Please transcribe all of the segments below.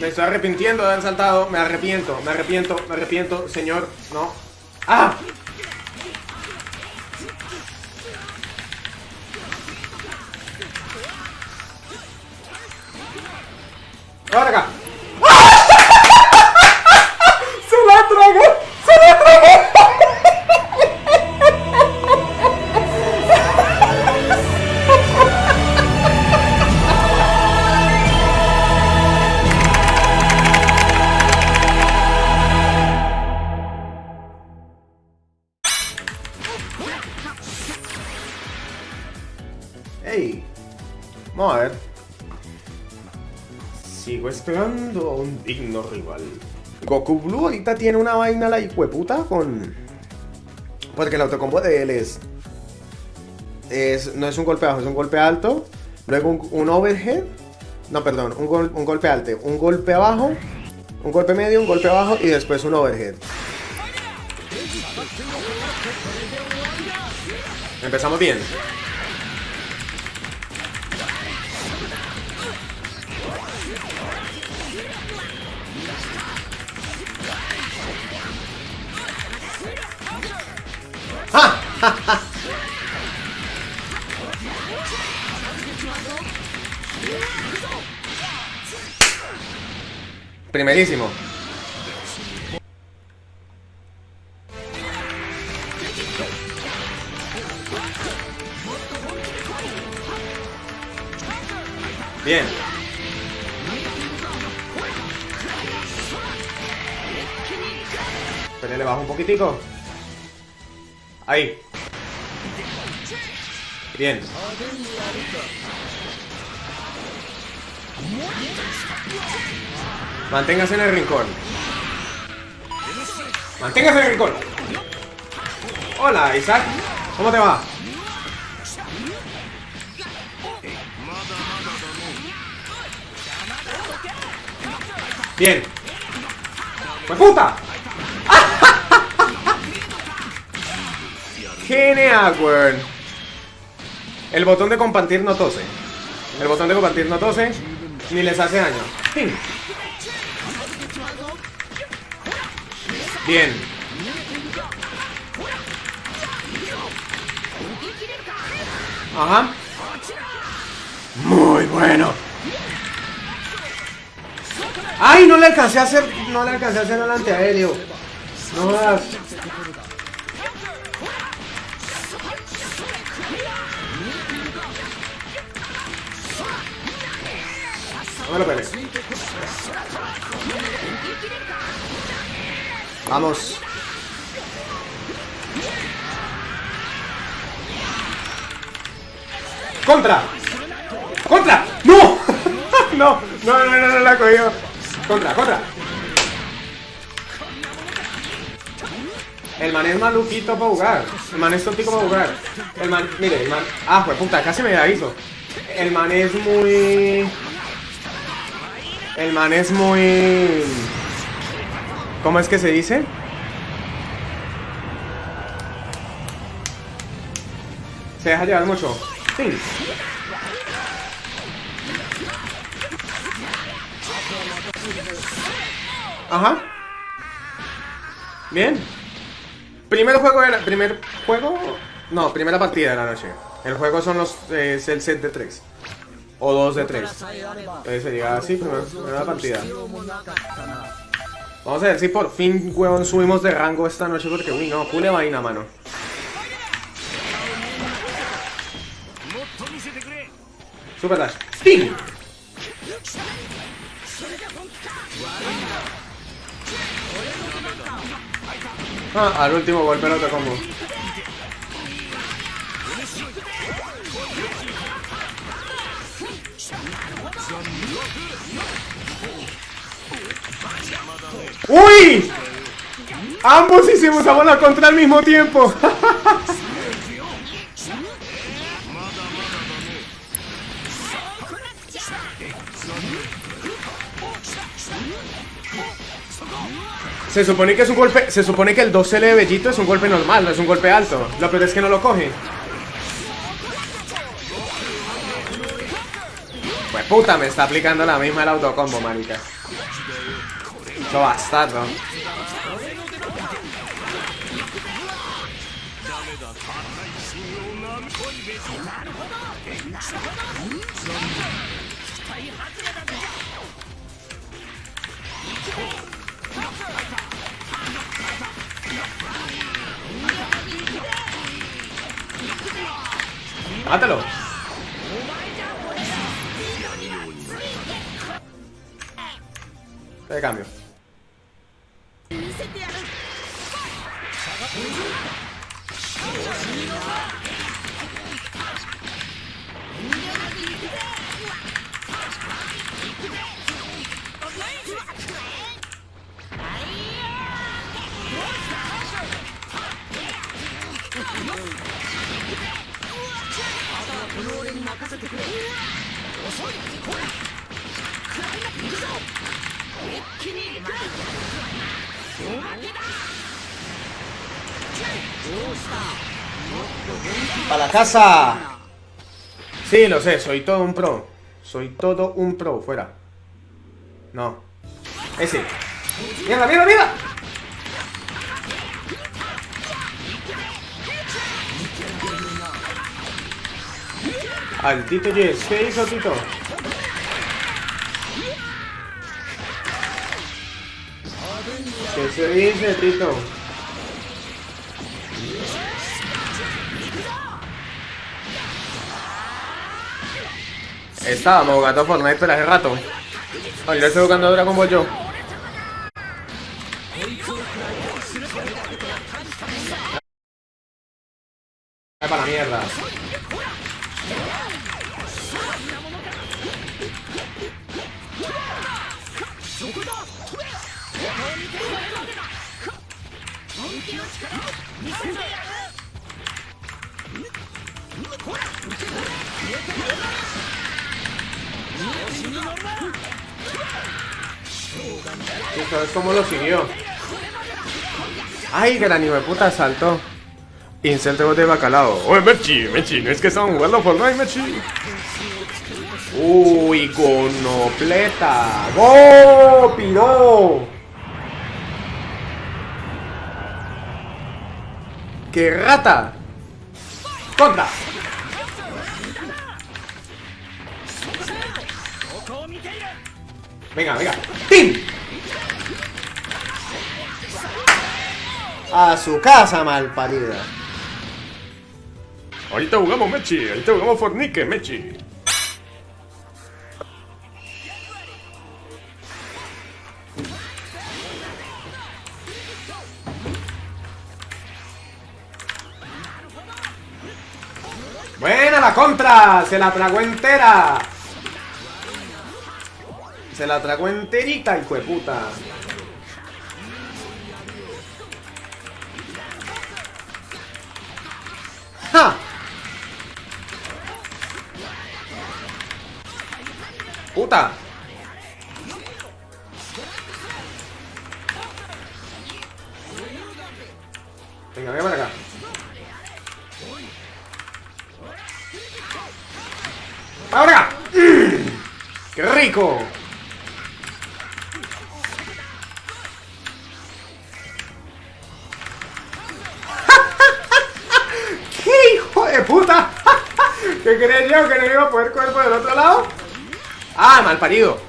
Me estoy arrepintiendo de haber saltado. Me arrepiento, me arrepiento, me arrepiento, señor. No. ¡Ah! ¡Ahora acá! Esperando a un digno rival. Goku Blue ahorita tiene una vaina la hijueputa con... Porque el autocombo de él es... es no es un golpe bajo, es un golpe alto. Luego un, un overhead. No, perdón, un, gol- un golpe alto. Un golpe abajo. Un golpe medio, un golpe bajo y después un overhead. Empezamos bien. Primerísimo. Bien. Pero le bajo un poquitico. Ahí. Bien. Manténgase en el rincón. Manténgase en el rincón. Hola, Isaac. ¿Cómo te va? Bien. ¡Pues puta! Genial, weón. El botón de compartir no tose. El botón de compartir no tose ni les hace daño. Bien. Ajá. Muy bueno. Ay, no le alcancé a hacer, no le alcancé a hacer el antiaéreo. No jodas. No me lo pegues. Vamos. ¡Contra! ¡Contra! ¡No! no, no, no, no, no la he cogido. Contra, contra. El man es maluquito para jugar. El man es tontico para jugar. El man, mire, el man. Ah, pues puta, casi me aviso. El man es muy. El man es muy. ¿Cómo es que se dice? Se deja llevar mucho. Sí. Ajá. Bien. Primer juego de la, primer juego. No, primera partida de la noche. El juego son los eh, es el set de 3 o 2 de 3. Entonces sería así, primera, primera partida. Vamos a ver si por fin, huevón, subimos de rango esta noche porque, uy, no, cule vaina, mano. Super Dash. Sting. Ah, al último golpe el otro combo. ¡Uy! Ambos hicimos a bola contra al mismo tiempo. Se supone que es un golpe, se supone que el 2L de Bellito es un golpe normal, no es un golpe alto. Lo peor es que no lo coge. Pues puta, me está aplicando la misma el autocombo, marica. Mucho bastardo. ¡Mátalo! De cambio. せてこの俺に任せてくれ一気にく ¡Para la casa! Sí, lo sé, soy todo un pro. Soy todo un pro, fuera. No. Ese. ¡Mierda, mierda, mierda! Al Tito Jess, ¿qué hizo Tito? ¿Qué se dice, Tito? Estábamos jugando Fortnite pero hace rato. Ahora estoy jugando a Dragon Ball yo. Gran hijo de puta saltó! Incel de bacalao. ¡Oye, Mechi! Mechi, ¿no es que estamos jugando Fortnite, Mechi? ¡Uy, gonopleta! ¡Go, piro! ¡Qué rata! ¡Contra! Venga, venga. ¡Pim! A su casa, mal parida. Ahorita jugamos Mechi, ahorita jugamos Fornique, Mechi. Buena la contra, se la tragó entera. Se la tragó enterita, hijo de puta. ¡Ja! ¡Puta! Venga, venga para acá. ¡Ahora! ¡Qué rico! ¿Qué creía yo que no iba a poder coger por el otro lado? Ah, mal parido.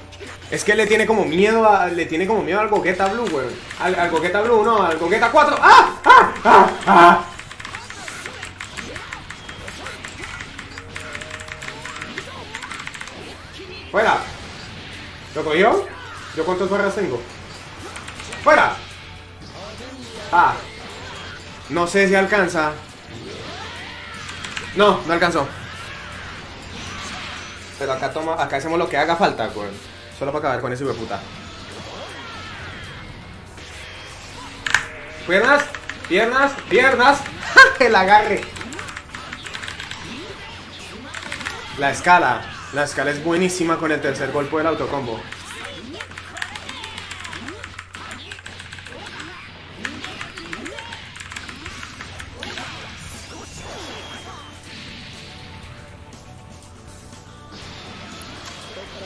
Es que le tiene como miedo a, le tiene como miedo al Goqueta Blue, güey. Al, al Goqueta Blue, no, al Goqueta 4. ¡Ah! ¡Ah! ¡Ah! ¡Ah! ¡Fuera! ¿Lo cogió? ¿Yo cuántos barras tengo? ¡Fuera! Ah. No sé si alcanza. No, no alcanzó. Pero acá toma, acá hacemos lo que haga falta, güey. Solo para acabar con ese puta. Piernas, piernas, piernas. El agarre. La escala. La escala es buenísima con el tercer golpe del autocombo.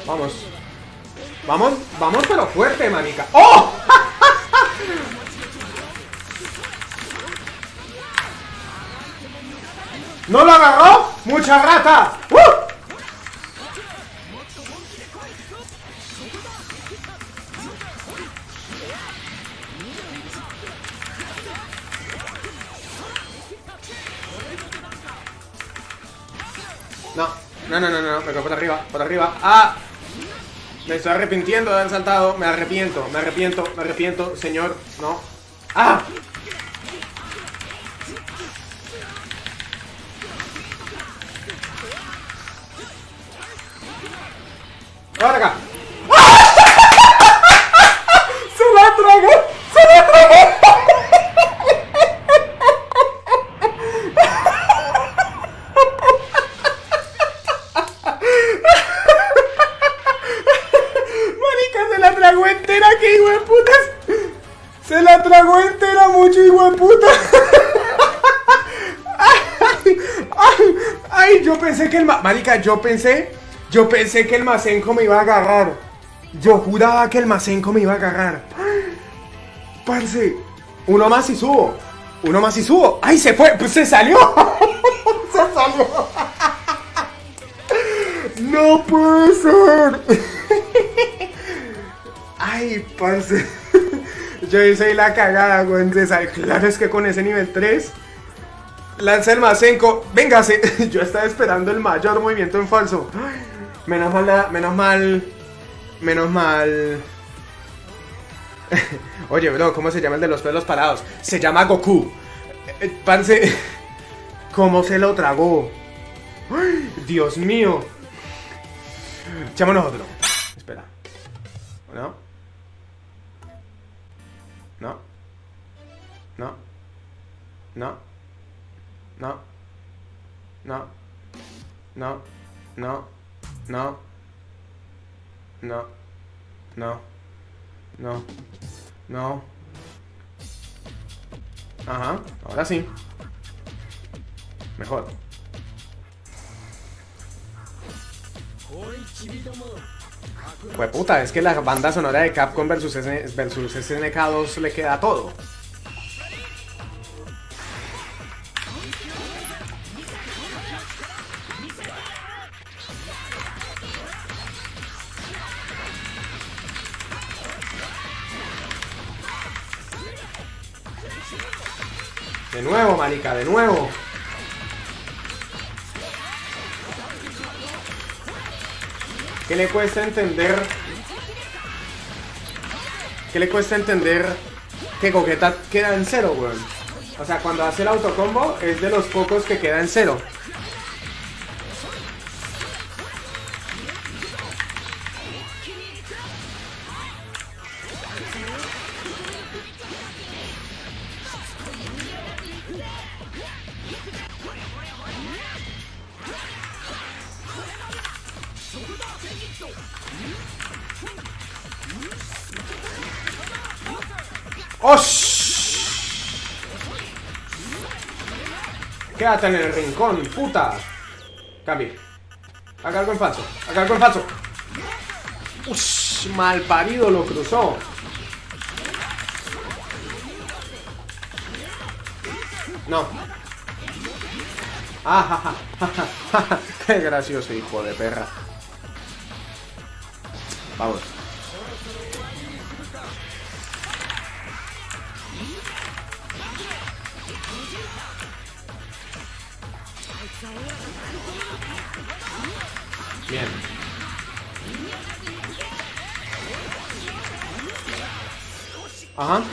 Vamos. Vamos, vamos pero fuerte, manica. ¡Oh! ¡No lo agarró! ¡Mucha rata! ¡Uh! No, no, no, no, no, quedo por arriba, por arriba. ¡Ah! Me estoy arrepintiendo de haber saltado. Me arrepiento, me arrepiento, me arrepiento, señor. No. Marica, yo pensé, yo pensé que el Masenko me iba a agarrar. Yo juraba que el Masenko me iba a agarrar. Parce, uno más y subo. Uno más y subo. ¡Ay, se fue! Pues se salió. se salió. No puede ser. Ay, parce. Yo hice la cagada, güey. Claro, es que con ese nivel 3. Lanza el Masenko. Véngase. Yo estaba esperando el mayor movimiento en falso. Menos mal, menos mal. Menos mal. Oye, bro, ¿cómo se llama el de los pelos parados? Se llama Goku. Eh, eh, Parce. ¿Cómo se lo tragó? Dios mío. Echémonos otro. Espera. ¿No? No. No. No. No. No. No. No. No. No. No. No. No. Ajá. Ahora sí. Mejor. Pues puta, es que la banda sonora de Capcom versus, versus SNK2 le queda todo. ¿Qué le cuesta entender? ¿Qué le cuesta entender que Gogeta queda en cero, weón? O sea, cuando hace el autocombo es de los pocos que queda en cero. ¡Osh! Quédate en el rincón, puta. Cambie. Algo en falso. Algo en falso. Ush, mal parido lo cruzó. No. Ah. Qué gracioso, hijo de perra. Vamos. Bien. Ajá.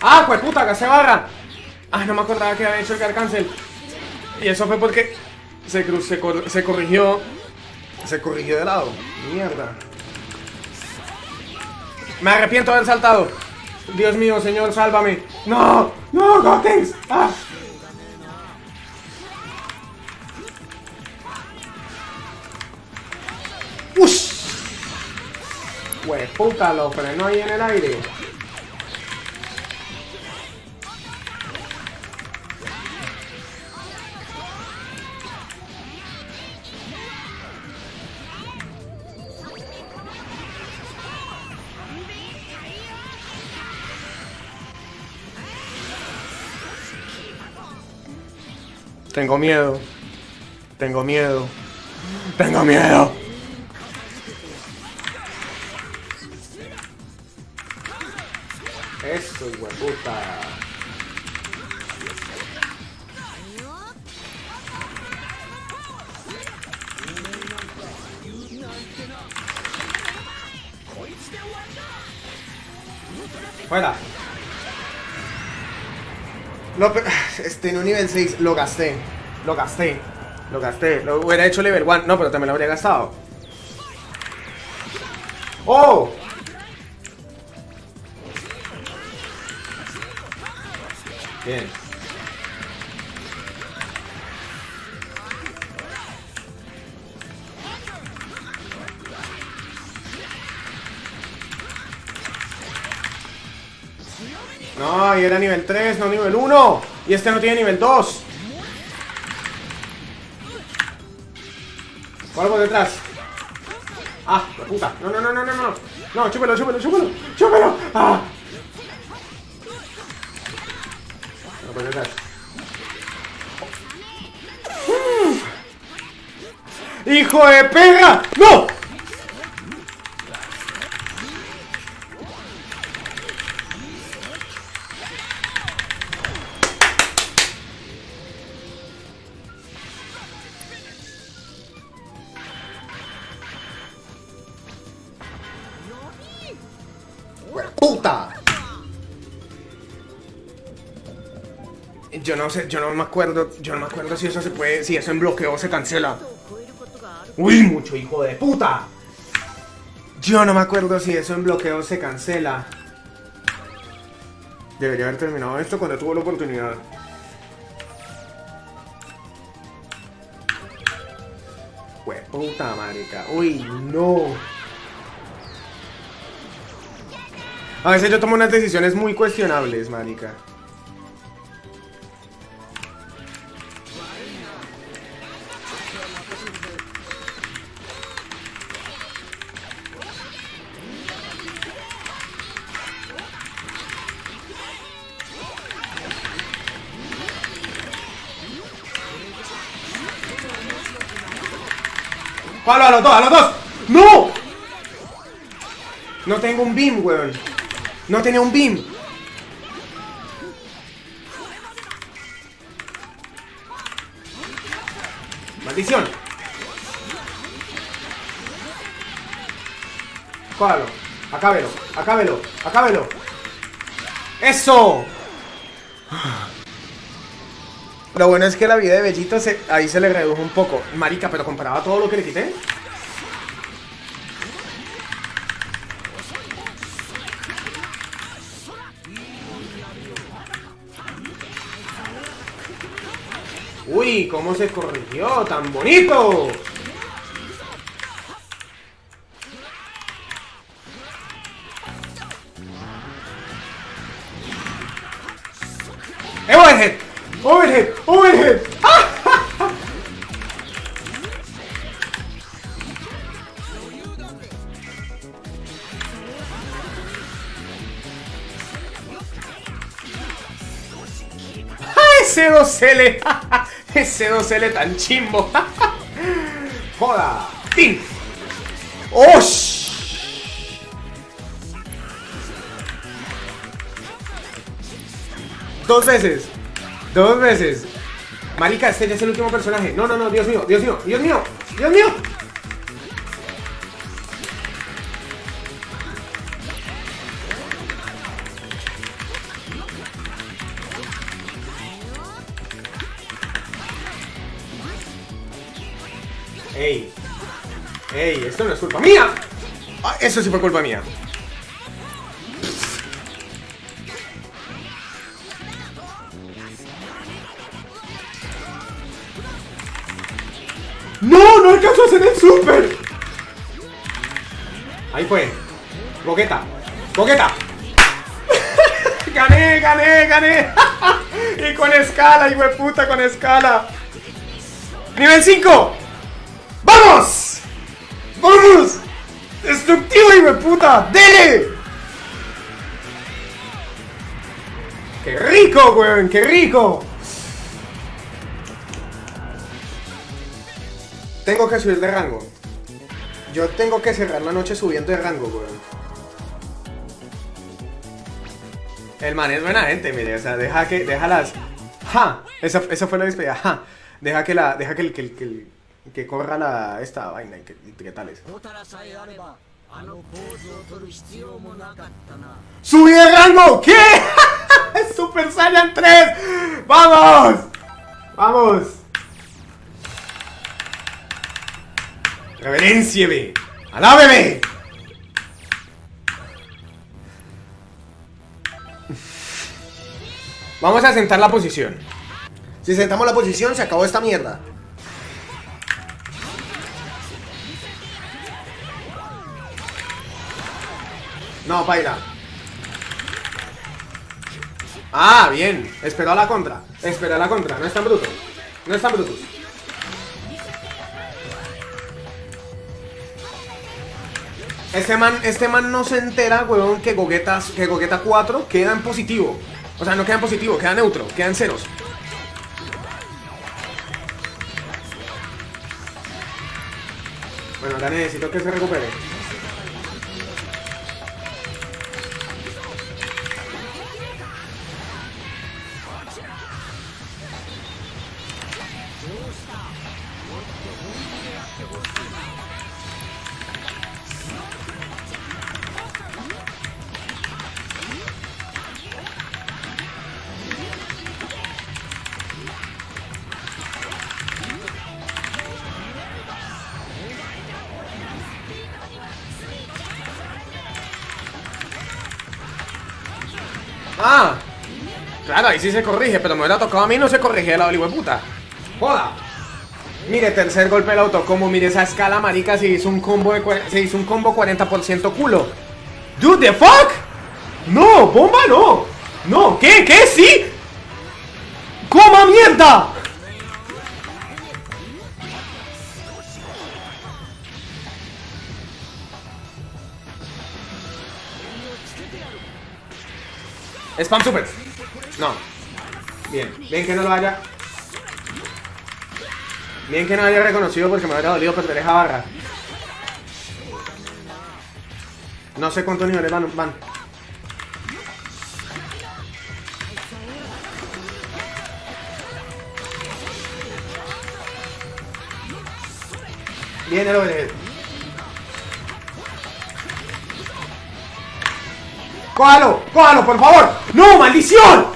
¡Ah, pues puta, que se barra! Ah, no me acordaba que había hecho el cancel. Y eso fue porque se, se, cor- se corrigió. Se corrigió de lado. Mierda. Me arrepiento de haber saltado. Dios mío, señor, sálvame. No, no, Gotenks. Ah. Ush. Pues puta, lo frenó ahí en el aire. Tengo miedo. Tengo miedo. Tengo miedo. Este, en un nivel 6 lo gasté. Lo gasté. Lo gasté. Lo hubiera hecho level 1. No, pero también lo habría gastado. ¡Oh! Bien. No, y era nivel 3, no nivel 1. Y este no tiene nivel 2. ¿Cuál por detrás? Ah, la puta. No, no, no, no, no, no. No, chúpelo, chúpelo, chúpelo. Chúpelo. Ah. Por detrás. Mm. ¡Hijo de pega! ¡No! No sé, yo no me acuerdo, yo no me acuerdo si eso se puede, si eso en bloqueo se cancela. ¡Uy, mucho hijo de puta! Yo no me acuerdo si eso en bloqueo se cancela. Debería haber terminado esto cuando tuvo la oportunidad. puta, marica. Uy, no. A veces yo tomo unas decisiones muy cuestionables, marica. ¡Palo a los dos, a los dos! ¡No! No tengo un beam, weón. No tenía un beam. Maldición. Cógalo. Acábelo. Acábelo. Acábelo. ¡Eso! Lo bueno es que la vida de Bellito ahí se le redujo un poco. Marica, pero comparaba todo lo que le quité. Uy, cómo se corrigió, tan bonito. 2L, ese 2L tan chimbo. Joda. ¡Ping! ¡Osh! Dos veces. Dos veces. Marica, este ya es el último personaje. No, no, no, Dios mío, Dios mío, Dios mío, Dios mío. ¡Ey! Esto no es culpa mía. Ah, eso sí fue culpa mía. ¡No! ¡No alcanzó a hacer el super! Ahí fue. Boqueta. Boqueta. gané, gané, gané. y con escala, hijo de puta, con escala. Nivel 5. ¡Vamos! ¡Destructivo, hijo de puta! ¡Dele! ¡Qué rico, weón! ¡Qué rico! Tengo que subir de rango. Yo tengo que cerrar la noche subiendo de rango, weón. El man es buena gente, mire, o sea, deja que, deja las... ¡Ja! Esa, esa fue la despedida, ¡ja! Deja que la, deja que que, el- que, que corra la esta vaina y que, y que tales. ¡Subí de rango! ¿Qué? ¡Super Saiyan 3! ¡Vamos! ¡Vamos! ¡Reverencieme! ¡Alábeme! Vamos a sentar la posición. Si sentamos la posición, se acabó esta mierda. No, baila. Ah, bien. Esperó a la contra. Esperó a la contra. No es tan bruto. No es tan bruto. Este man, este man no se entera, weón, que Gogeta, que Gogeta 4 queda en positivo. O sea, no queda en positivo, queda neutro, queda en ceros. Bueno, ahora necesito que se recupere. Sí se corrige, pero me hubiera tocado a mí no se corrige la puta. Joda. Mire, tercer golpe del autocombo, mire esa escala marica, se hizo un combo de se hizo un combo 40% culo. Dude, the fuck? No, bomba no. No, ¿qué? ¿Qué? ¿Sí? ¡Coma mierda! Spam super. No. Bien, bien que no lo haya. Bien que no haya reconocido porque me habría dolido perder esa barra. No sé cuántos niveles van. van. Viene el overhead. ¡Cójalo! ¡Cójalo, por favor! ¡No, maldición!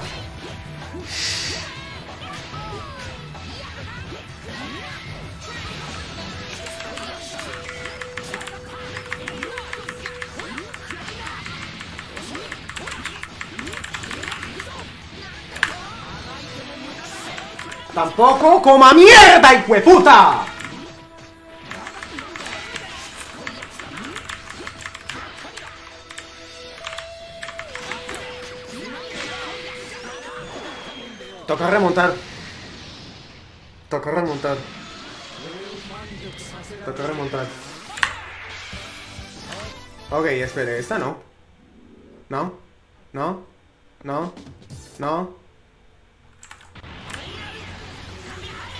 Tampoco coma mierda, de puta. Toca remontar. Toca remontar. Toca remontar. Ok, espere, esta. No,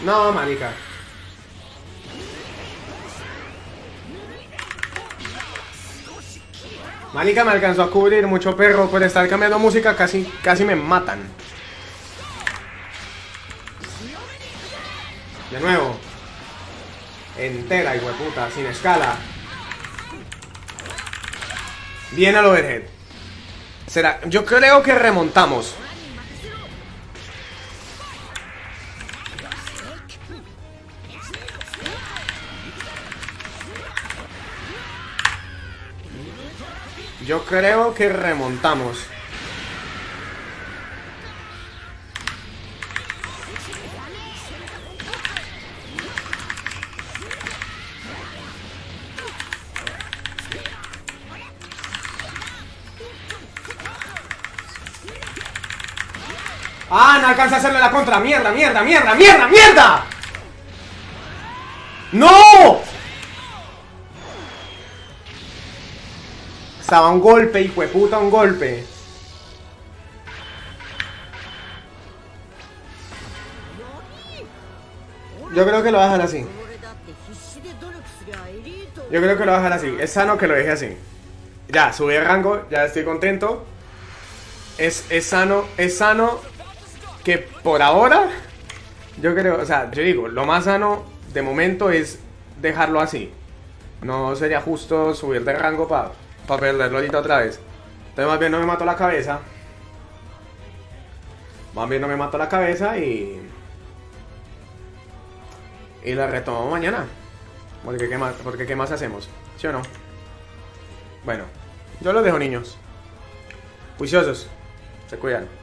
No, marica. Marica me alcanzó a cubrir mucho perro por estar cambiando música, casi, casi me matan. De nuevo. Entera, hijo puta, sin escala. Bien al overhead. Será, yo creo que remontamos. Creo que remontamos. ¡Ah! No alcanza a hacerle la contra. ¡Mierda, mierda, mierda, mierda, mierda! ¡No! Estaba un golpe, hijo de puta, un golpe. Yo creo que lo va a dejar así. Yo creo que lo va a dejar así. Es sano que lo deje así. Ya, subí de rango, ya estoy contento. Es, es sano, es sano que por ahora, yo creo, o sea, yo digo, lo más sano de momento es dejarlo así. No sería justo subir de rango para perderlo ahorita otra vez. Entonces más bien no me mato la cabeza. Más bien no me mato la cabeza y... Y la retomamos mañana. Porque qué más, porque qué más hacemos, ¿sí o no? Bueno, yo los dejo niños. Juiciosos. Se cuidan.